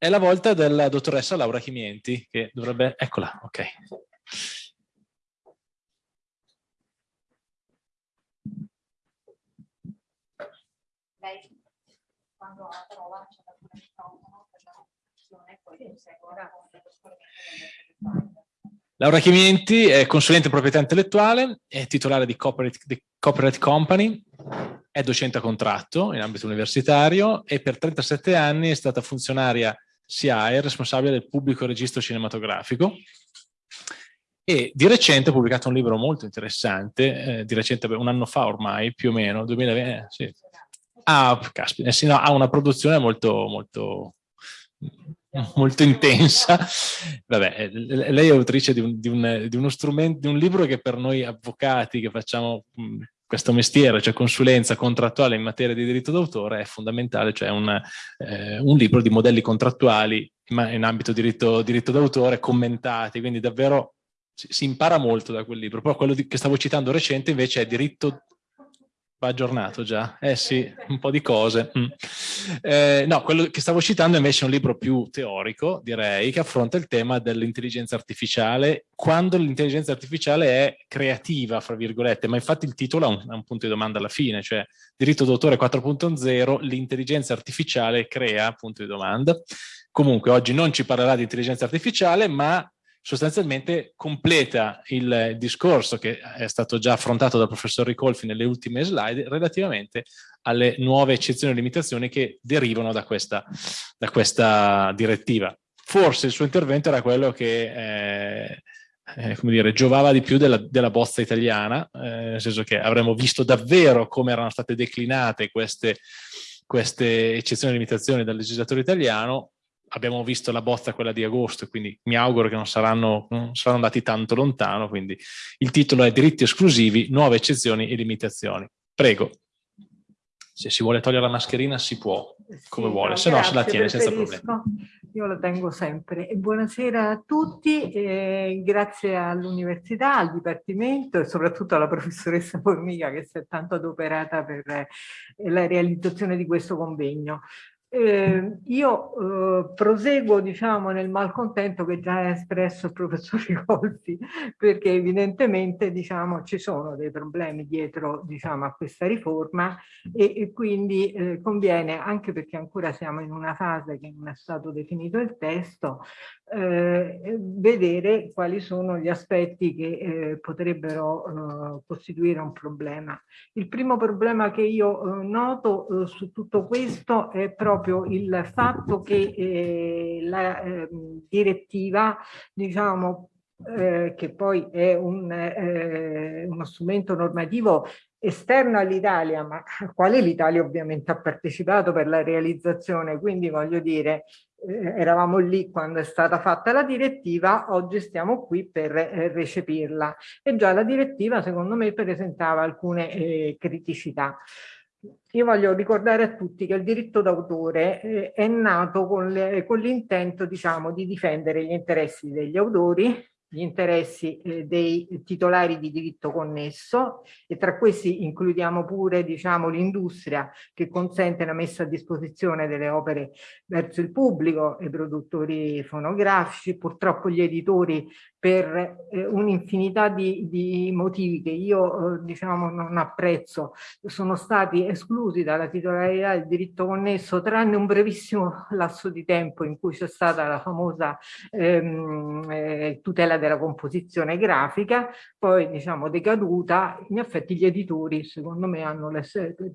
È la volta della dottoressa Laura Chimienti, che dovrebbe... Eccola, ok. Lei, quando ha la parola, c'è da il microfono per la presentazione poi prosegue Laura Chimienti è consulente proprietà intellettuale, è titolare di Corporate, di Corporate Company, è docente a contratto in ambito universitario e per 37 anni è stata funzionaria SIAE, responsabile del pubblico registro cinematografico e di recente ha pubblicato un libro molto interessante, eh, di recente, un anno fa ormai, più o meno, 2020, eh, sì. ah, caspita, eh, sì, no, ha una produzione molto, molto molto intensa. Vabbè, eh, lei è autrice di, un, di, un, di, uno strumento, di un libro che per noi avvocati che facciamo questo mestiere, cioè consulenza contrattuale in materia di diritto d'autore, è fondamentale, cioè un, eh, un, libro di modelli contrattuali in ambito diritto, diritto d'autore commentati, quindi davvero si, si, impara molto da quel libro. Poi quello di, che stavo citando recente invece è diritto Va aggiornato già, eh sì, un po' di cose. Mm. Eh, no, quello che stavo citando invece è un libro più teorico, direi, che affronta il tema dell'intelligenza artificiale, quando l'intelligenza artificiale è creativa, fra virgolette, ma infatti il titolo ha un, un punto di domanda alla fine, cioè diritto d'autore 4.0, l'intelligenza artificiale crea, punto di domanda. Comunque oggi non ci parlerà di intelligenza artificiale, ma sostanzialmente completa il discorso che è stato già affrontato dal professor Ricolfi nelle ultime slide relativamente alle nuove eccezioni e limitazioni che derivano da questa, da questa direttiva. Forse il suo intervento era quello che eh, eh, come dire, giovava di più della, della bozza italiana, eh, nel senso che avremmo visto davvero come erano state declinate queste, queste eccezioni e limitazioni dal legislatore italiano, abbiamo visto la bozza quella di agosto, quindi mi auguro che non saranno, non saranno andati tanto lontano, quindi il titolo è diritti esclusivi, nuove eccezioni e limitazioni. Prego. Se si vuole togliere la mascherina si può, come sì, vuole, no, se no se la tiene senza problemi. Io la tengo sempre. Buonasera a tutti, e grazie all'Università, al Dipartimento e soprattutto alla professoressa Formica che si è tanto adoperata per la realizzazione di questo convegno. Eh, io eh, proseguo diciamo nel malcontento che già ha espresso il professor Ricolfi perché evidentemente diciamo ci sono dei problemi dietro diciamo a questa riforma e, e quindi eh, conviene anche perché ancora siamo in una fase che non è stato definito il testo eh, vedere quali sono gli aspetti che eh, potrebbero eh, costituire un problema. Il primo problema che io noto su tutto questo è proprio proprio il fatto che eh, la eh, direttiva, diciamo, eh, che poi è un, eh, uno strumento normativo esterno all'Italia, ma al quale l'Italia ovviamente ha partecipato per la realizzazione, quindi voglio dire, eh, eravamo lì quando è stata fatta la direttiva, oggi stiamo qui per eh, recepirla. E già la direttiva, secondo me, presentava alcune eh, criticità. Io voglio ricordare a tutti che il diritto d'autore eh, è nato con l'intento diciamo, di difendere gli interessi degli autori, gli interessi eh, dei titolari di diritto connesso e tra questi includiamo pure diciamo, l'industria che consente la messa a disposizione delle opere verso il pubblico, i produttori fonografici, purtroppo gli editori per eh, un'infinità di, di, motivi che io eh, diciamo non apprezzo. Sono stati esclusi dalla titolarità del diritto connesso tranne un brevissimo lasso di tempo in cui c'è stata la famosa ehm, eh, tutela della composizione grafica. Poi diciamo decaduta in effetti gli editori secondo me hanno le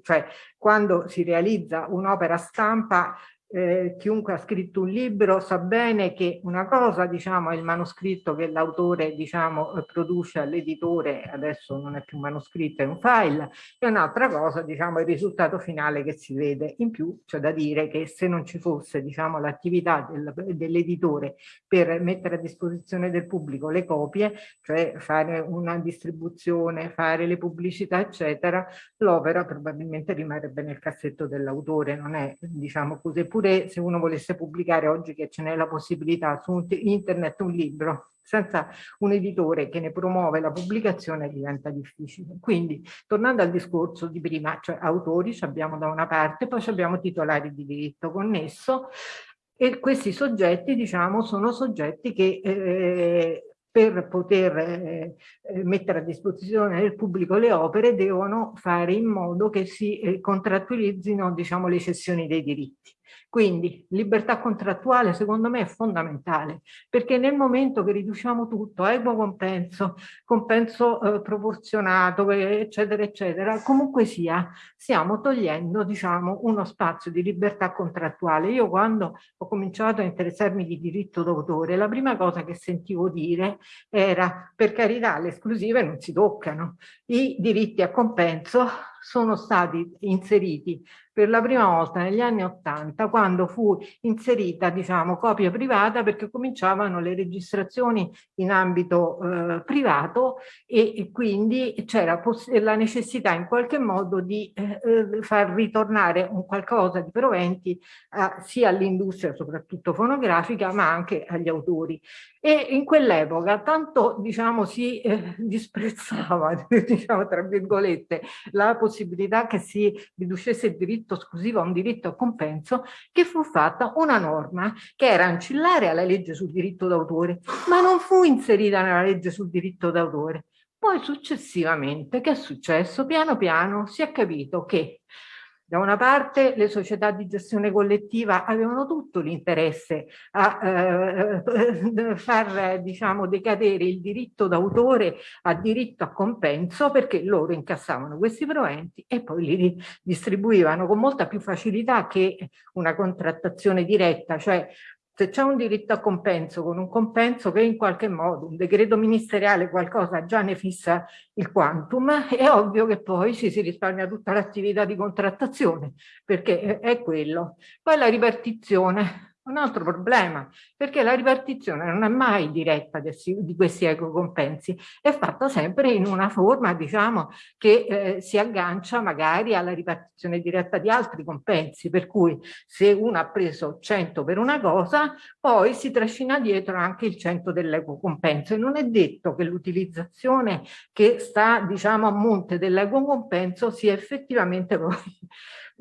cioè quando si realizza un'opera stampa eh, chiunque ha scritto un libro sa bene che una cosa diciamo è il manoscritto che l'autore diciamo produce all'editore adesso non è più un manoscritto è un file e un'altra cosa diciamo è il risultato finale che si vede. In più c'è da dire che se non ci fosse diciamo l'attività del, dell'editore per mettere a disposizione del pubblico le copie cioè fare una distribuzione fare le pubblicità eccetera l'opera probabilmente rimarrebbe nel cassetto dell'autore non è diciamo così pure oppure se uno volesse pubblicare oggi che ce n'è la possibilità su internet un libro senza un editore che ne promuove la pubblicazione diventa difficile. Quindi, tornando al discorso di prima, cioè autori abbiamo da una parte, poi abbiamo titolari di diritto connesso, E questi soggetti, diciamo, sono soggetti che eh, per poter eh, mettere a disposizione del pubblico le opere devono fare in modo che si eh, contrattualizzino diciamo, le cessioni dei diritti. Quindi libertà contrattuale secondo me è fondamentale perché nel momento che riduciamo tutto a equo compenso, compenso eh, proporzionato eccetera eccetera, comunque sia stiamo togliendo diciamo uno spazio di libertà contrattuale. Io quando ho cominciato a interessarmi di diritto d'autore la prima cosa che sentivo dire era per carità le esclusive non si toccano, i diritti a compenso sono stati inseriti per la prima volta negli anni Ottanta quando fu inserita diciamo copia privata perché cominciavano le registrazioni in ambito eh, privato e, e quindi c'era la necessità in qualche modo di eh, eh, far ritornare un qualcosa di proventi a, sia all'industria soprattutto fonografica ma anche agli autori e in quell'epoca tanto diciamo si eh, disprezzava diciamo tra virgolette la possibilità che si riducesse il diritto esclusivo a un diritto a compenso che fu fatta una norma che era ancillare alla legge sul diritto d'autore ma non fu inserita nella legge sul diritto d'autore. Poi successivamente che è successo? Piano piano si è capito che da una parte le società di gestione collettiva avevano tutto l'interesse a eh, far diciamo, decadere il diritto d'autore a diritto a compenso perché loro incassavano questi proventi e poi li distribuivano con molta più facilità che una contrattazione diretta, cioè se c'è un diritto a compenso con un compenso che in qualche modo un decreto ministeriale qualcosa già ne fissa il quantum, è ovvio che poi ci si risparmia tutta l'attività di contrattazione, perché è quello. Poi la ripartizione, un altro problema, perché la ripartizione non è mai diretta di questi ecocompensi, è fatta sempre in una forma, diciamo, che eh, si aggancia magari alla ripartizione diretta di altri compensi, per cui se uno ha preso 100 per una cosa, poi si trascina dietro anche il 100 dell'ecocompenso. E non è detto che l'utilizzazione che sta, diciamo, a monte dell'ecocompenso sia effettivamente poi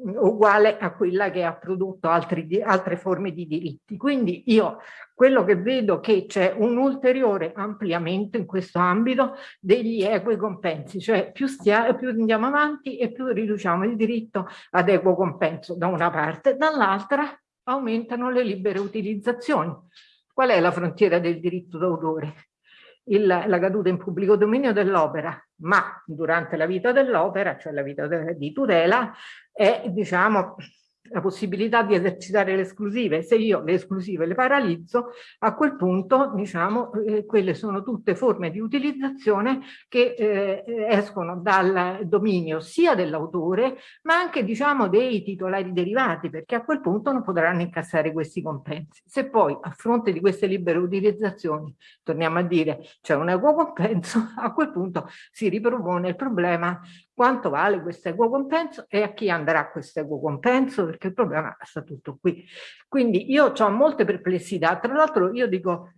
uguale a quella che ha prodotto altri, altre forme di diritti. Quindi io quello che vedo che c'è un ulteriore ampliamento in questo ambito degli equi compensi, cioè più, stia, più andiamo avanti e più riduciamo il diritto ad equo compenso da una parte, dall'altra aumentano le libere utilizzazioni. Qual è la frontiera del diritto d'autore? Il, la caduta in pubblico dominio dell'opera, ma durante la vita dell'opera, cioè la vita de, di tutela, è diciamo la possibilità di esercitare le esclusive. Se io le esclusive le paralizzo, a quel punto, diciamo, eh, quelle sono tutte forme di utilizzazione che eh, escono dal dominio sia dell'autore, ma anche, diciamo, dei titolari derivati, perché a quel punto non potranno incassare questi compensi. Se poi, a fronte di queste libere utilizzazioni, torniamo a dire, c'è un equo compenso, a quel punto si ripropone il problema quanto vale questo equo compenso e a chi andrà questo equo compenso, perché il problema sta tutto qui. Quindi io ho molte perplessità, tra l'altro io dico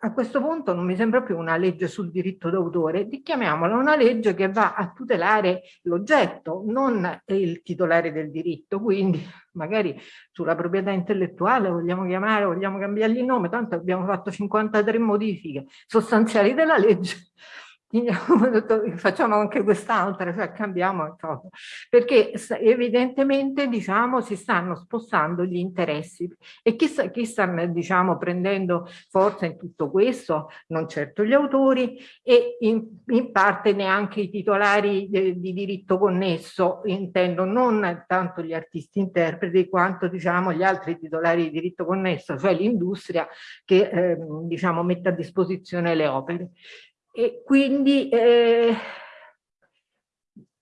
a questo punto non mi sembra più una legge sul diritto d'autore, chiamiamola una legge che va a tutelare l'oggetto, non il titolare del diritto, quindi magari sulla proprietà intellettuale vogliamo chiamare, vogliamo cambiargli il nome, tanto abbiamo fatto 53 modifiche sostanziali della legge, facciamo anche quest'altra, cioè cambiamo cosa. Perché evidentemente diciamo si stanno spostando gli interessi e chi sta, chi sta diciamo prendendo forza in tutto questo? Non certo gli autori e in, in parte neanche i titolari de, di diritto connesso, intendo non tanto gli artisti interpreti quanto diciamo gli altri titolari di diritto connesso, cioè l'industria che eh, diciamo mette a disposizione le opere e quindi eh,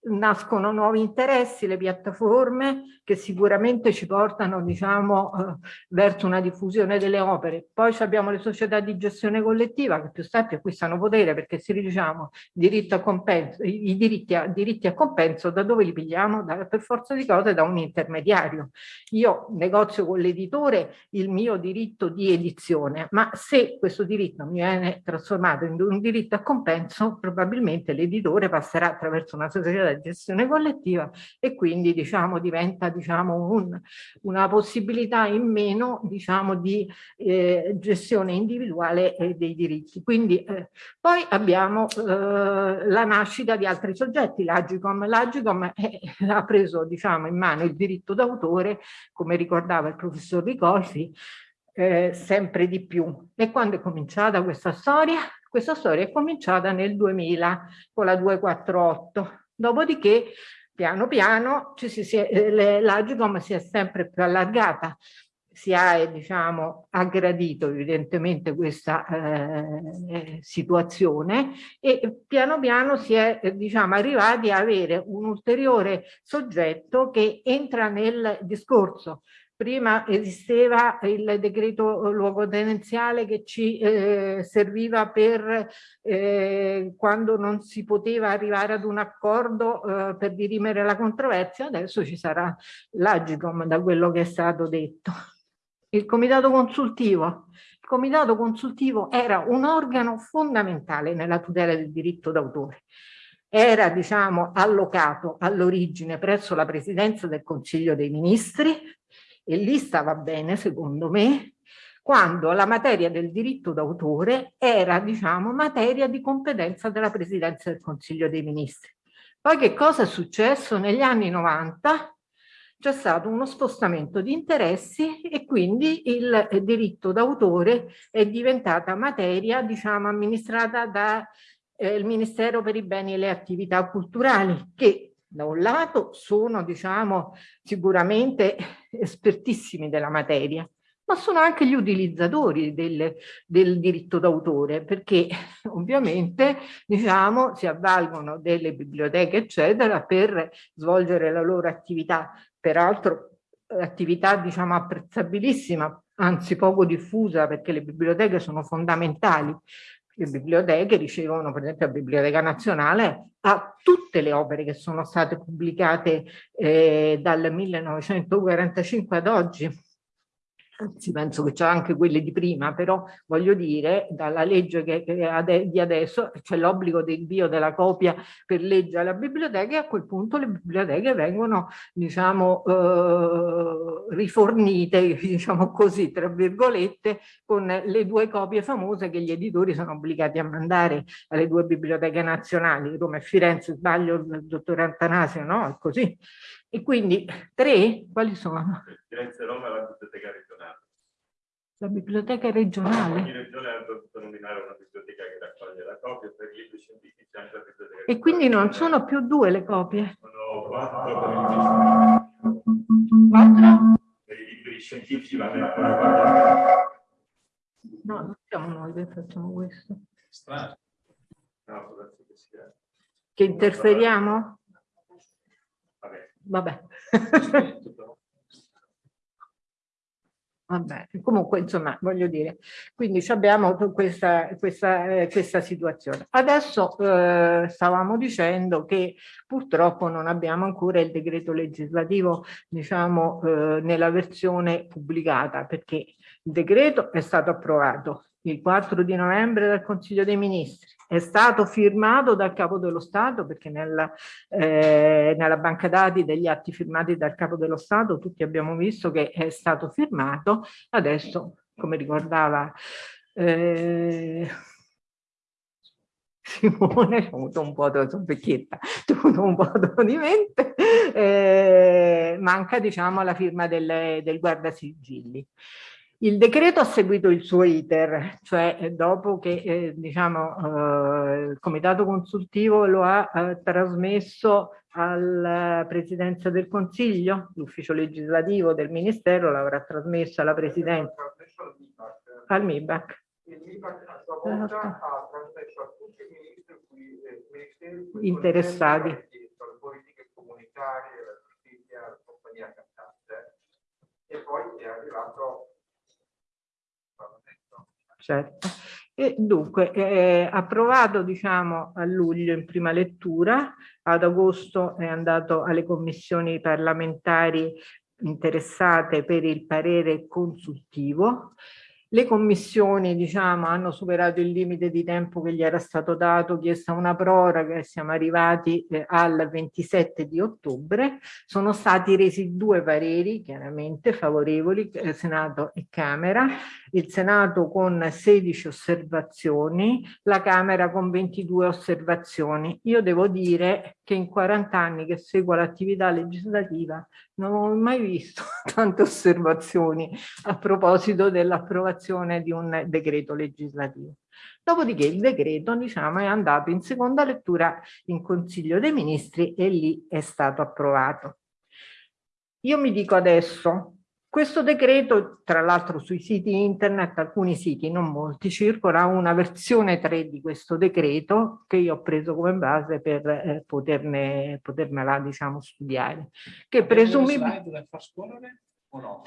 nascono nuovi interessi, le piattaforme che sicuramente ci portano diciamo, eh, verso una diffusione delle opere. Poi abbiamo le società di gestione collettiva che più sta più acquistano potere perché se diciamo diritto a compenso, i diritti a, diritti a compenso da dove li pigliamo? Da, per forza di cose da un intermediario. Io negozio con l'editore il mio diritto di edizione, ma se questo diritto mi viene trasformato in un diritto a compenso probabilmente l'editore passerà attraverso una società della gestione collettiva e quindi diciamo, diventa diciamo, un, una possibilità in meno diciamo, di eh, gestione individuale eh, dei diritti. Quindi eh, poi abbiamo eh, la nascita di altri soggetti, l'Agicom. L'Agicom ha preso diciamo, in mano il diritto d'autore, come ricordava il professor Ricosi, eh, sempre di più. E quando è cominciata questa storia? Questa storia è cominciata nel 2000 con la 248, dopodiché piano piano eh, l'Agicom si è sempre più allargata, si è diciamo, aggradito evidentemente questa eh, situazione e piano piano si è diciamo, arrivati a avere un ulteriore soggetto che entra nel discorso Prima esisteva il decreto luogotenenziale che ci eh, serviva per eh, quando non si poteva arrivare ad un accordo eh, per dirimere la controversia, adesso ci sarà l'Agicom da quello che è stato detto. Il comitato consultivo. Il comitato consultivo era un organo fondamentale nella tutela del diritto d'autore era diciamo allocato all'origine presso la presidenza del Consiglio dei Ministri e lì stava bene secondo me, quando la materia del diritto d'autore era, diciamo, materia di competenza della Presidenza del Consiglio dei Ministri. Poi che cosa è successo? Negli anni 90 c'è stato uno spostamento di interessi e quindi il diritto d'autore è diventata materia, diciamo, amministrata dal eh, Ministero per i beni e le attività culturali, che da un lato sono diciamo sicuramente espertissimi della materia ma sono anche gli utilizzatori del, del diritto d'autore perché ovviamente diciamo si avvalgono delle biblioteche eccetera per svolgere la loro attività. Peraltro attività diciamo apprezzabilissima anzi poco diffusa perché le biblioteche sono fondamentali le biblioteche ricevono, per esempio la Biblioteca Nazionale, a tutte le opere che sono state pubblicate eh, dal 1945 ad oggi anzi penso che c'è anche quelle di prima, però voglio dire, dalla legge che, che di adesso c'è l'obbligo del invio della copia per legge alla biblioteca e a quel punto le biblioteche vengono, diciamo, eh, rifornite, diciamo così, tra virgolette, con le due copie famose che gli editori sono obbligati a mandare alle due biblioteche nazionali, Roma e Firenze, sbaglio il dottor Antanasio, no? È così. E quindi tre, quali sono? Firenze, Roma e la biblioteca. La biblioteca regionale? Ogni regione ha dovuto nominare una biblioteca che raccoglie la copia per i libri scientifici anche la biblioteca E quindi non sono più due le copie? Sono quattro per i libri Quattro? Per i libri scientifici vanno ancora No, non siamo noi che facciamo questo. Strano. No, che sia. Che interferiamo? Vabbè. Vabbè, comunque insomma voglio dire, quindi abbiamo questa, questa, eh, questa situazione. Adesso eh, stavamo dicendo che purtroppo non abbiamo ancora il decreto legislativo diciamo eh, nella versione pubblicata perché il decreto è stato approvato il 4 di novembre dal Consiglio dei Ministri è stato firmato dal Capo dello Stato perché nella, eh, nella banca dati degli atti firmati dal Capo dello Stato tutti abbiamo visto che è stato firmato, adesso come ricordava eh, Simone, ho avuto un po' di vecchietta, un po' di mente, eh, manca diciamo la firma del, del guardasigilli. Il decreto ha seguito il suo iter, cioè eh, dopo che eh, diciamo, eh, il comitato consultivo lo ha eh, trasmesso alla Presidenza del Consiglio, l'ufficio legislativo del Ministero l'avrà trasmesso alla Presidenza, al MIBAC. Il MIBAC a sua volta ha trasmesso a tutti i interessati. Politiche comunitarie, giustizia, la compagnia cantante e poi è arrivato certo. E dunque, eh, approvato diciamo a luglio in prima lettura, ad agosto è andato alle commissioni parlamentari interessate per il parere consultivo Le commissioni diciamo, hanno superato il limite di tempo che gli era stato dato, chiesta una proroga siamo arrivati eh, al 27 di ottobre. Sono stati resi due pareri chiaramente favorevoli, eh, Senato e Camera, il Senato con 16 osservazioni, la Camera con 22 osservazioni. Io devo dire che in 40 anni che seguo l'attività legislativa non ho mai visto tante osservazioni a proposito dell'approvazione di un decreto legislativo. Dopodiché il decreto diciamo, è andato in seconda lettura in Consiglio dei Ministri e lì è stato approvato. Io mi dico adesso, questo decreto, tra l'altro sui siti internet, alcuni siti, non molti, circola una versione 3 di questo decreto che io ho preso come base per eh, poterne, potermela diciamo, studiare. Che presumibilmente... o no?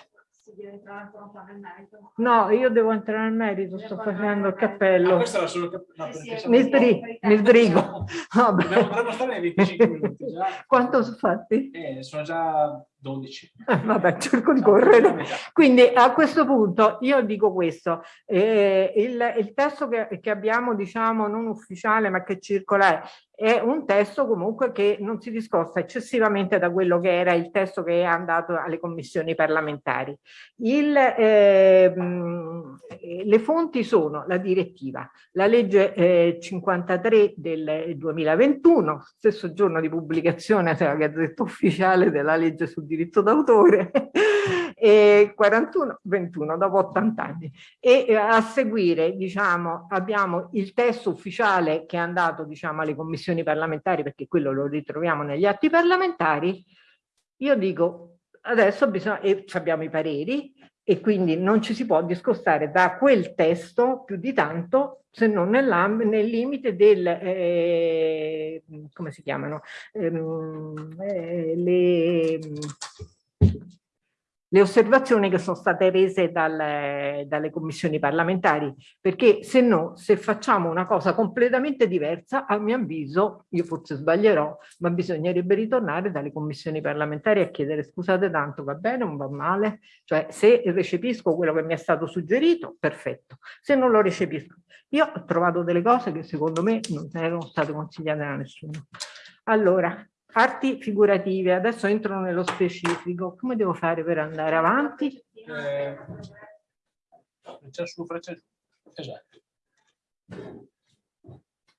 No, io devo entrare nel merito, sto facendo il cappello. Ah, questo era solo il cappello. No, mi, sbrigo. mi sbrigo. Dovremmo stare nei 25 minuti già. Quanto sono fatti? Eh, sono già 12. Eh, vabbè, cerco di correre. Quindi a questo punto io dico questo, eh, il, il, testo che, che, abbiamo, diciamo, non ufficiale ma che circola è un testo comunque che non si discosta eccessivamente da quello che era il testo che è andato alle commissioni parlamentari. Il, eh, le fonti sono la direttiva, la legge eh, 53 del 2021, stesso giorno di pubblicazione della Gazzetta Ufficiale della legge sul diritto d'autore, e 41-21 dopo 80 anni. E eh, a seguire diciamo, abbiamo il testo ufficiale che è andato diciamo, alle commissioni parlamentari, perché quello lo ritroviamo negli atti parlamentari. Limite dico, adesso bisogna, e abbiamo i pareri, e quindi non ci si può discostare da quel testo più di tanto se non nel limite del, eh, come si chiamano, ehm, eh, le, le osservazioni che sono state rese dalle, dalle commissioni parlamentari, perché se no, se facciamo una cosa completamente diversa, a mio avviso, io forse sbaglierò, ma bisognerebbe ritornare dalle commissioni parlamentari a chiedere scusate tanto, va bene, non va male, cioè se recepisco quello che mi è stato suggerito, perfetto, se non lo recepisco. Io ho trovato delle cose che secondo me non erano state consigliate da nessuno. Allora, arti figurative, adesso entro nello specifico, come devo fare per andare avanti? Eh, freccia su, freccia giù, esatto.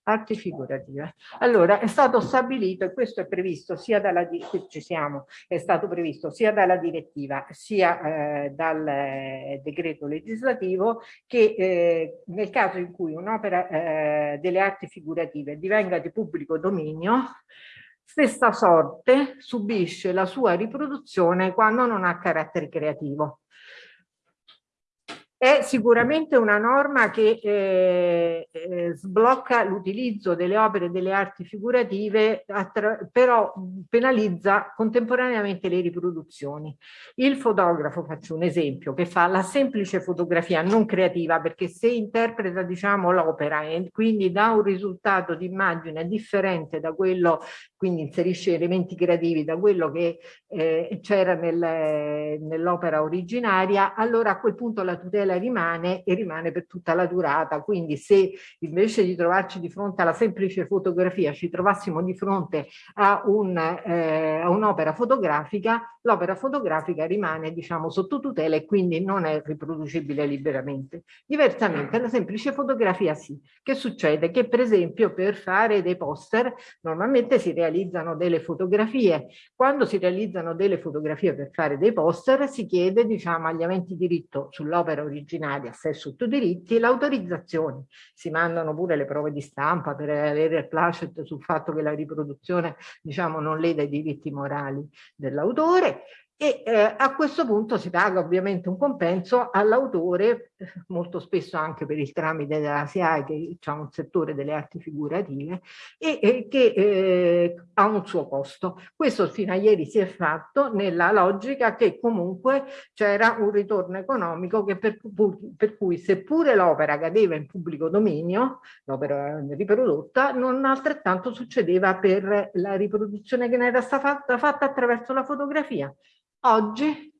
Arti figurative. Allora, è stato stabilito, e questo è previsto sia dalla, ci siamo, è stato previsto sia dalla direttiva sia eh, dal eh, decreto legislativo che eh, nel caso in cui un'opera eh, delle arti figurative divenga di pubblico dominio, Stessa sorte subisce la sua riproduzione quando non ha carattere creativo. È sicuramente una norma che eh, eh, sblocca l'utilizzo delle opere delle arti figurative, però penalizza contemporaneamente le riproduzioni. Il fotografo, faccio un esempio, che fa la semplice fotografia non creativa, perché se interpreta diciamo, l'opera e quindi dà un risultato di immagine differente da quello, quindi inserisce elementi creativi da quello che eh, c'era nel, nell'opera originaria, allora a quel punto la tutela tutela rimane e rimane per tutta la durata. Quindi se invece di trovarci di fronte alla semplice fotografia ci trovassimo di fronte a eh, un'opera un fotografica, l'opera fotografica rimane diciamo sotto tutela e quindi non è riproducibile liberamente. Diversamente la semplice fotografia sì. Che succede? Che per esempio per fare dei poster normalmente si realizzano delle fotografie. Quando si realizzano delle fotografie per fare dei poster si chiede diciamo agli aventi diritto sull'opera originali a sé sotto diritti e l'autorizzazione. Si mandano pure le prove di stampa per avere il placet sul fatto che la riproduzione diciamo, non leda i diritti morali dell'autore e eh, a questo punto si paga ovviamente un compenso all'autore, molto spesso anche per il tramite della SIAE che ha un settore delle arti figurative e, e che eh, ha un suo costo. Questo fino a ieri si è fatto nella logica che comunque c'era un ritorno economico che per, per cui seppure l'opera cadeva in pubblico dominio, l'opera riprodotta, non altrettanto succedeva per la riproduzione che ne era stata fatta, fatta attraverso la fotografia Oggi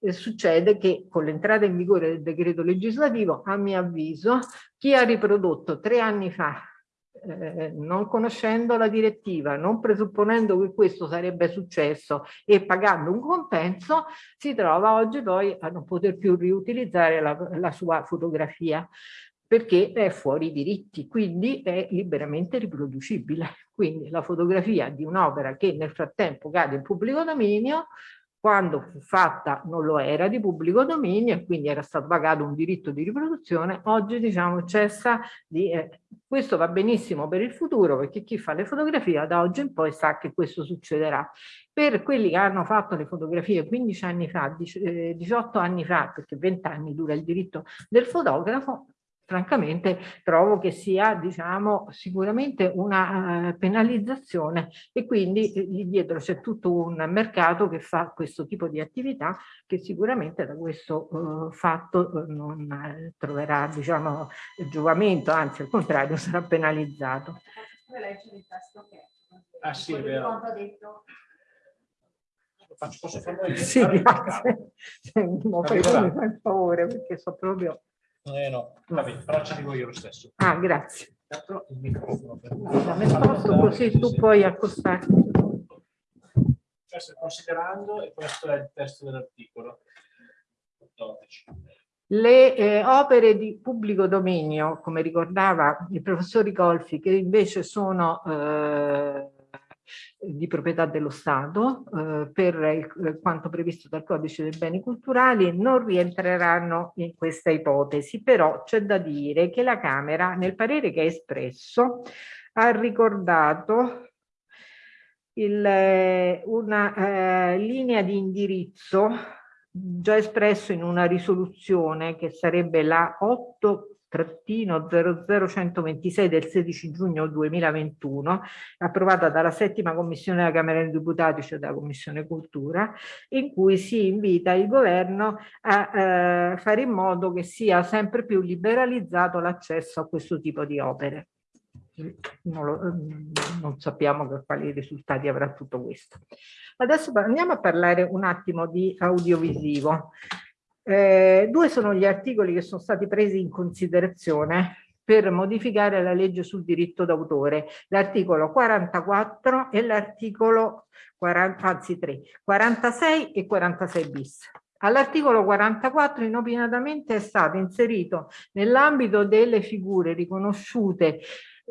eh, succede che con l'entrata in vigore del decreto legislativo, a mio avviso, chi ha riprodotto tre anni fa eh, non conoscendo la direttiva, non presupponendo che questo sarebbe successo e pagando un compenso, si trova oggi poi a non poter più riutilizzare la, la sua fotografia perché è fuori diritti, quindi è liberamente riproducibile. Quindi la fotografia di un'opera che nel frattempo cade in pubblico dominio quando fu fatta non lo era di pubblico dominio e quindi era stato pagato un diritto di riproduzione, oggi diciamo cessa di... Eh, questo va benissimo per il futuro perché chi fa le fotografie da oggi in poi sa che questo succederà. Per quelli che hanno fatto le fotografie 15 anni fa, 18 eh, anni fa, perché 20 anni dura il diritto del fotografo, francamente trovo che sia diciamo sicuramente una uh, penalizzazione e quindi eh, dietro c'è tutto un mercato che fa questo tipo di attività che sicuramente da questo uh, fatto non eh, troverà diciamo giovamento anzi al contrario sarà penalizzato ah sì è vero Faccio, posso farlo io? Sì, grazie. No, mi fa il favore perché so proprio eh no, vabbè, però ci dico io lo stesso. Ah, grazie. Il microfono per me. sposto così tu puoi accostarti. Questo considerando e questo è il testo dell'articolo. Le eh, opere di pubblico dominio, come ricordava il professor Ricolfi, che invece sono eh, di proprietà dello Stato eh, per il, eh, quanto previsto dal codice dei beni culturali non rientreranno in questa ipotesi, però c'è da dire che la Camera nel parere che ha espresso ha ricordato il, eh, una eh, linea di indirizzo già espresso in una risoluzione che sarebbe la 8 trattino 00126 del 16 giugno 2021, approvata dalla settima commissione della Camera dei Deputati, cioè dalla Commissione Cultura, in cui si invita il governo a eh, fare in modo che sia sempre più liberalizzato l'accesso a questo tipo di opere. Non, lo, non sappiamo quali risultati avrà tutto questo. Adesso andiamo a parlare un attimo di audiovisivo. Eh, due sono gli articoli che sono stati presi in considerazione per modificare la legge sul diritto d'autore, l'articolo 44 e l'articolo 40, anzi 3, 46 e 46 bis. All'articolo 44 inopinatamente è stato inserito nell'ambito delle figure riconosciute,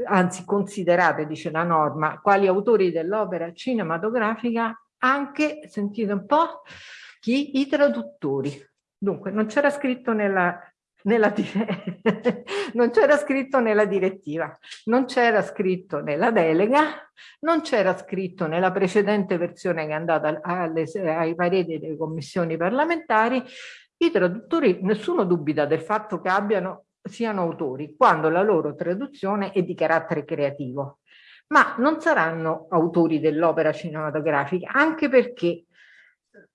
anzi considerate, dice la norma, quali autori dell'opera cinematografica, anche, sentite un po', chi? I traduttori. Dunque, non c'era scritto nella, nella, non c'era scritto nella direttiva, non c'era scritto nella delega, non c'era scritto nella precedente versione che è andata alle, ai pareri delle commissioni parlamentari, i traduttori, nessuno dubita del fatto che abbiano, siano autori, quando la loro traduzione è di carattere creativo, ma non saranno autori dell'opera cinematografica, anche perché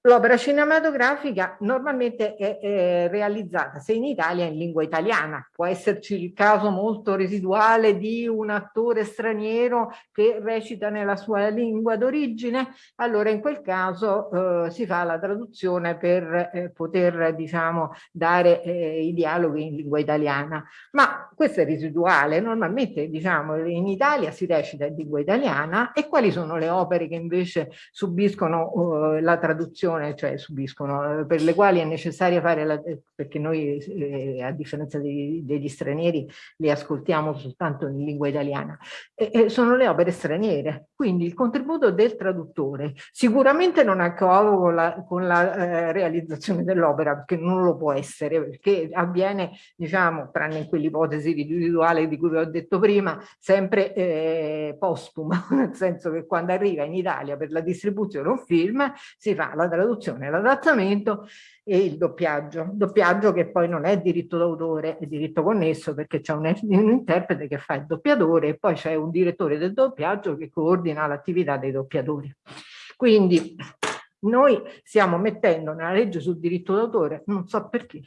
L'opera cinematografica normalmente è, è, realizzata, se in Italia, in lingua italiana. Può esserci il caso molto residuale di un attore straniero che recita nella sua lingua d'origine, allora in quel caso eh, si fa la traduzione per eh, poter diciamo, dare eh, i dialoghi in lingua italiana. Ma questo è residuale, normalmente diciamo, in Italia si recita in lingua italiana e quali sono le opere che invece subiscono eh, la traduzione traduzione, cioè subiscono, eh, per le quali è necessario fare, la, eh, perché noi eh, a differenza dei, degli stranieri li ascoltiamo soltanto in lingua italiana, eh, eh, sono le opere straniere. Quindi il contributo del traduttore sicuramente non ha covo con la, con la eh, realizzazione dell'opera, perché non lo può essere, perché avviene, diciamo, tranne in quell'ipotesi individuale di cui vi ho detto prima, sempre eh, postuma, nel senso che quando arriva in Italia per la distribuzione un film si fa la traduzione, l'adattamento e il doppiaggio. Doppiaggio che poi non è diritto d'autore, è diritto connesso perché c'è un, un, interprete che fa il doppiatore e poi c'è un direttore del doppiaggio che coordina l'attività dei doppiatori. Quindi noi stiamo mettendo nella legge sul diritto d'autore, non so perché,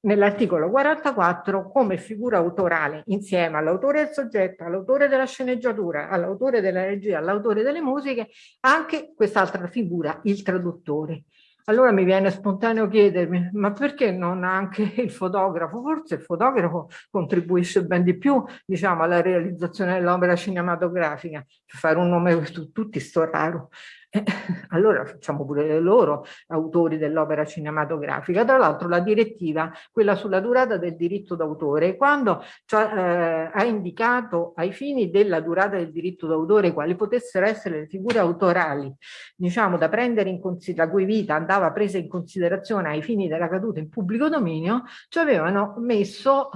nell'articolo 44 come figura autorale insieme all'autore del soggetto, all'autore della sceneggiatura, all'autore della regia, all'autore delle musiche, anche quest'altra figura, il traduttore. Allora mi viene spontaneo chiedermi, ma perché non anche il fotografo? Forse il fotografo contribuisce ben di più, diciamo, alla realizzazione dell'opera cinematografica. Per fare un nome per tutti, sto raro. Eh, allora facciamo pure loro autori dell'opera cinematografica. Tra l'altro la direttiva, quella sulla durata del diritto d'autore, quando cioè, eh, ha indicato ai fini della durata del diritto d'autore quali potessero essere le figure autorali, diciamo da prendere in considerazione, la cui vita andava presa in considerazione ai fini della caduta in pubblico dominio, ci avevano messo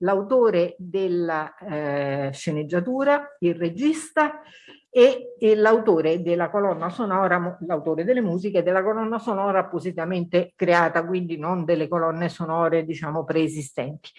l'autore della eh, sceneggiatura, il regista e, e l'autore della colonna sonora, l'autore delle musiche della colonna sonora appositamente creata, quindi non delle colonne sonore diciamo preesistenti.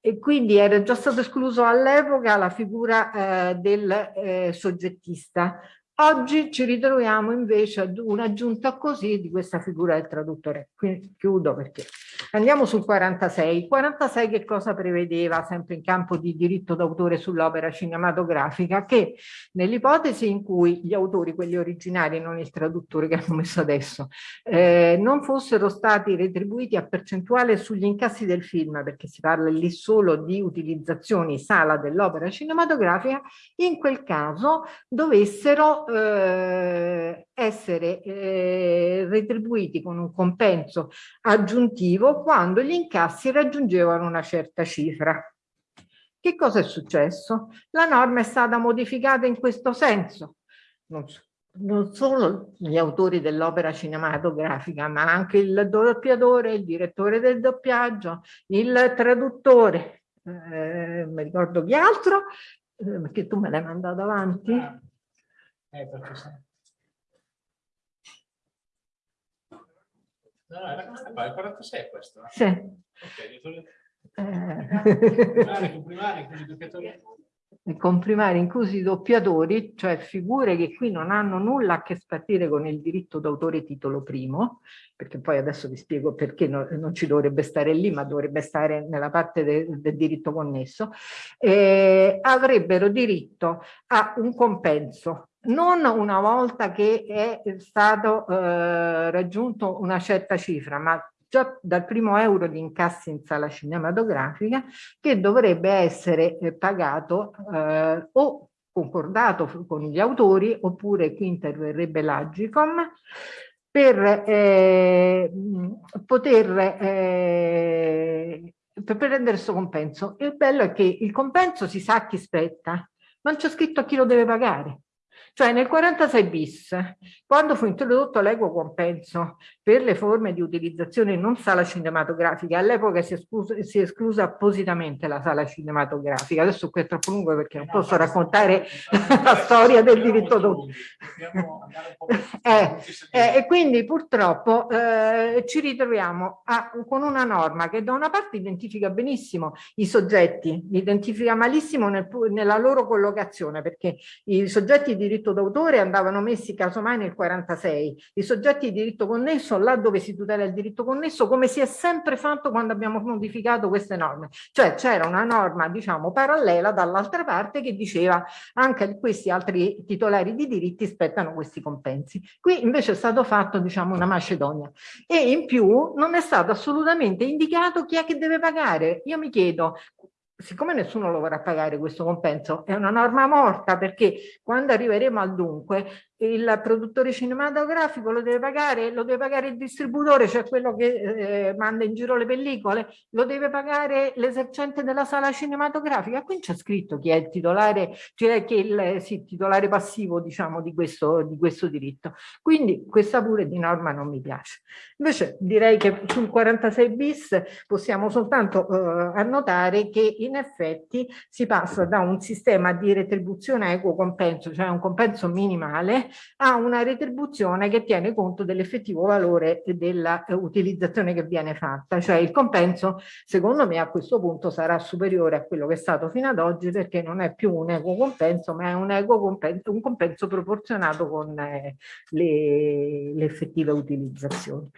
E quindi era già stato escluso all'epoca la figura eh, del eh, soggettista, Oggi ci ritroviamo invece ad un'aggiunta così di questa figura del traduttore. Quindi chiudo perché andiamo sul 46. Il 46 che cosa prevedeva sempre in campo di diritto d'autore sull'opera cinematografica? Che nell'ipotesi in cui gli autori, quelli originari, non il traduttore che hanno messo adesso, eh, non fossero stati retribuiti a percentuale sugli incassi del film, perché si parla lì solo di utilizzazioni sala dell'opera cinematografica, in quel caso dovessero eh, essere eh, retribuiti con un compenso aggiuntivo quando gli incassi raggiungevano una certa cifra. Che cosa è successo? La norma è stata modificata in questo senso. Non, non solo gli autori dell'opera cinematografica, ma anche il doppiatore, il direttore del doppiaggio, il traduttore, eh, mi ricordo chi altro, eh, perché tu me l'hai mandato avanti. Eh, perché. No, era qua, il 46 è questo? Sì. Ok, eh. comprimari, doppiatori comprimari inclusi doppiatori, cioè figure che qui non hanno nulla a che spartire con il diritto d'autore titolo primo, perché poi adesso vi spiego perché no, non ci dovrebbe stare lì, ma dovrebbe stare nella parte de, del diritto connesso, eh, avrebbero diritto a un compenso non una volta che è stato eh, raggiunto una certa cifra, ma già dal primo euro di incassi in sala cinematografica che dovrebbe essere eh, pagato eh, o concordato con gli autori oppure qui interverrebbe l'Agicom per eh, poter eh, per prendere questo compenso. Il bello è che il compenso si sa a chi spetta, non c'è scritto a chi lo deve pagare. Cioè nel 46 bis, quando fu introdotto l'equo compenso per le forme di utilizzazione non sala cinematografica, all'epoca si, si, è esclusa appositamente la sala cinematografica, adesso qui è troppo lungo perché non posso raccontare la storia del diritto d'autore. Eh, eh, e quindi purtroppo eh, ci ritroviamo a, con una norma che da una parte identifica benissimo i soggetti, identifica malissimo nel, nella loro collocazione perché i soggetti di diritto d'autore andavano messi casomai nel 46, i soggetti di diritto connesso là dove si tutela il diritto connesso come si è sempre fatto quando abbiamo modificato queste norme, cioè c'era una norma diciamo parallela dall'altra parte che diceva anche questi altri titolari di diritti spettano questi compensi. Qui invece è stato fatto diciamo una macedonia e in più non è stato assolutamente indicato chi è che deve pagare. Io mi chiedo siccome nessuno lo vorrà pagare questo compenso, è una norma morta perché quando arriveremo al dunque il produttore cinematografico lo deve pagare, lo deve pagare il distributore, cioè quello che eh, manda in giro le pellicole, lo deve pagare l'esercente della sala cinematografica. Qui c'è scritto chi è il titolare, cioè che il sì, titolare passivo diciamo di questo, di questo diritto. Quindi questa pure di norma non mi piace. Invece direi che sul 46 bis possiamo soltanto eh, annotare che in effetti si passa da un sistema di retribuzione equo compenso, cioè un compenso minimale, ha una retribuzione che tiene conto dell'effettivo valore dell'utilizzazione che viene fatta, cioè il compenso secondo me a questo punto sarà superiore a quello che è stato fino ad oggi perché non è più un equo compenso ma è un equo compenso, un compenso proporzionato con eh, le, le effettive utilizzazioni.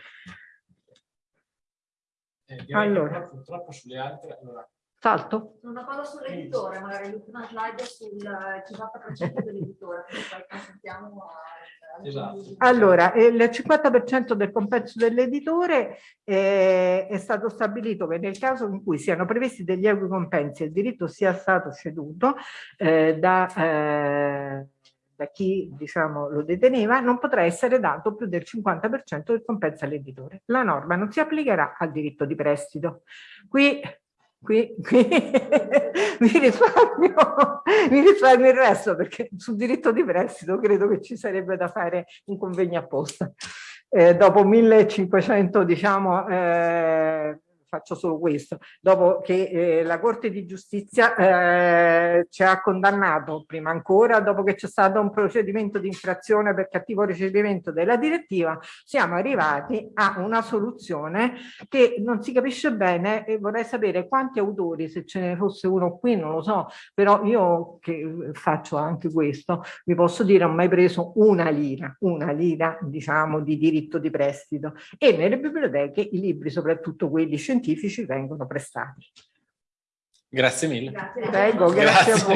Eh, allora. purtroppo sulle altre, allora, Salto? Una cosa sull'editore, magari l'ultima slide sul 50% dell'editore, poi consentiamo a... Esatto. Allora, il 50% del compenso dell'editore eh, è stato stabilito che nel caso in cui siano previsti degli equi compensi e il diritto sia stato ceduto eh, da, eh, da chi diciamo, lo deteneva, non potrà essere dato più del 50% del compenso all'editore. La norma non si applicherà al diritto di prestito. Qui Qui, qui mi, risparmio, mi risparmio il resto perché sul diritto di prestito credo che ci sarebbe da fare un convegno apposta. Eh, dopo 1500 diciamo eh, faccio solo questo, dopo che eh, la Corte di Giustizia eh, ci ha condannato, prima ancora, dopo che c'è stato un procedimento di infrazione per cattivo ricevimento della direttiva, siamo arrivati a una soluzione che non si capisce bene e vorrei sapere quanti autori, se ce ne fosse uno qui, non lo so, però io che faccio anche questo, vi posso dire, ho mai preso una lira, una lira, diciamo, di diritto di prestito. E nelle biblioteche i libri, soprattutto quelli scientifici, vengono prestati. Grazie mille. Grazie. Prego, grazie, Grazie. a voi.